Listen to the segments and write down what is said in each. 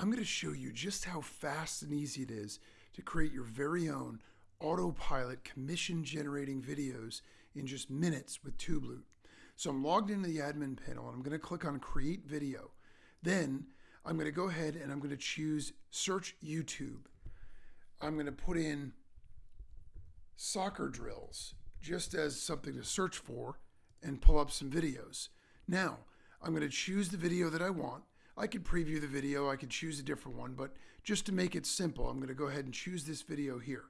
I'm going to show you just how fast and easy it is to create your very own autopilot commission generating videos in just minutes with TubeLoot. So I'm logged into the admin panel and I'm going to click on create video. Then I'm going to go ahead and I'm going to choose search YouTube. I'm going to put in soccer drills just as something to search for and pull up some videos. Now, I'm going to choose the video that I want. I could preview the video, I could choose a different one, but just to make it simple, I'm going to go ahead and choose this video here.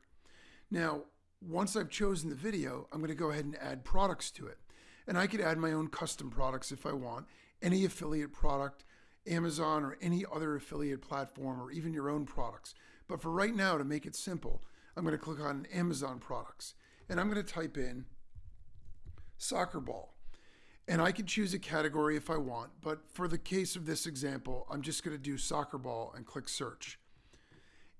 Now, once I've chosen the video, I'm going to go ahead and add products to it. And I could add my own custom products if I want, any affiliate product, Amazon or any other affiliate platform, or even your own products. But for right now, to make it simple, I'm going to click on Amazon products and I'm going to type in soccer ball. And I can choose a category if I want, but for the case of this example, I'm just going to do soccer ball and click search.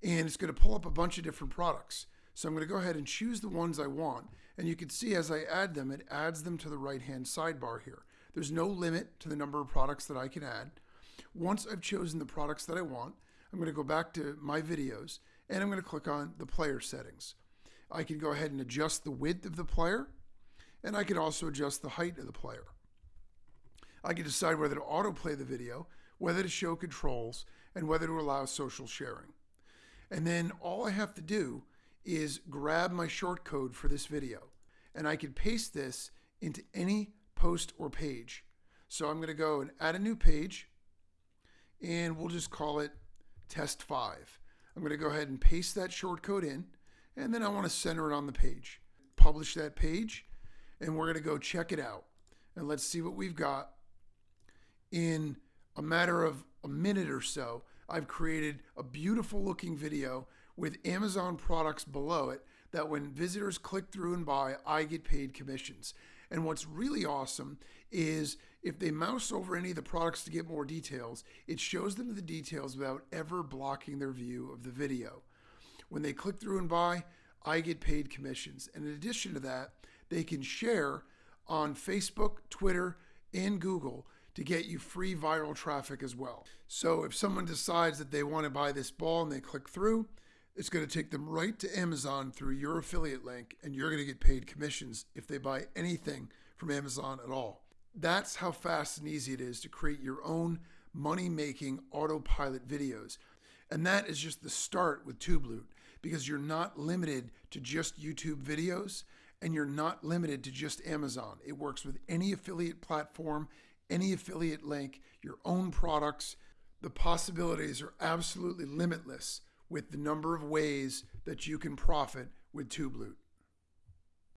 And it's going to pull up a bunch of different products. So I'm going to go ahead and choose the ones I want. And you can see as I add them, it adds them to the right-hand sidebar here. There's no limit to the number of products that I can add. Once I've chosen the products that I want, I'm going to go back to my videos and I'm going to click on the player settings. I can go ahead and adjust the width of the player and I can also adjust the height of the player. I can decide whether to autoplay the video, whether to show controls, and whether to allow social sharing. And then all I have to do is grab my short code for this video and I can paste this into any post or page. So I'm going to go and add a new page and we'll just call it test 5. I'm going to go ahead and paste that short code in and then I want to center it on the page. Publish that page and we're going to go check it out. And let's see what we've got. In a matter of a minute or so, I've created a beautiful looking video with Amazon products below it that when visitors click through and buy, I get paid commissions. And what's really awesome is if they mouse over any of the products to get more details, it shows them the details without ever blocking their view of the video. When they click through and buy, I get paid commissions. And in addition to that, they can share on Facebook, Twitter, and Google to get you free viral traffic as well. So if someone decides that they want to buy this ball and they click through, it's going to take them right to Amazon through your affiliate link, and you're going to get paid commissions if they buy anything from Amazon at all. That's how fast and easy it is to create your own money making autopilot videos. And that is just the start with TubeLoot because you're not limited to just YouTube videos and you're not limited to just Amazon. It works with any affiliate platform, any affiliate link, your own products. The possibilities are absolutely limitless with the number of ways that you can profit with TubeLoot.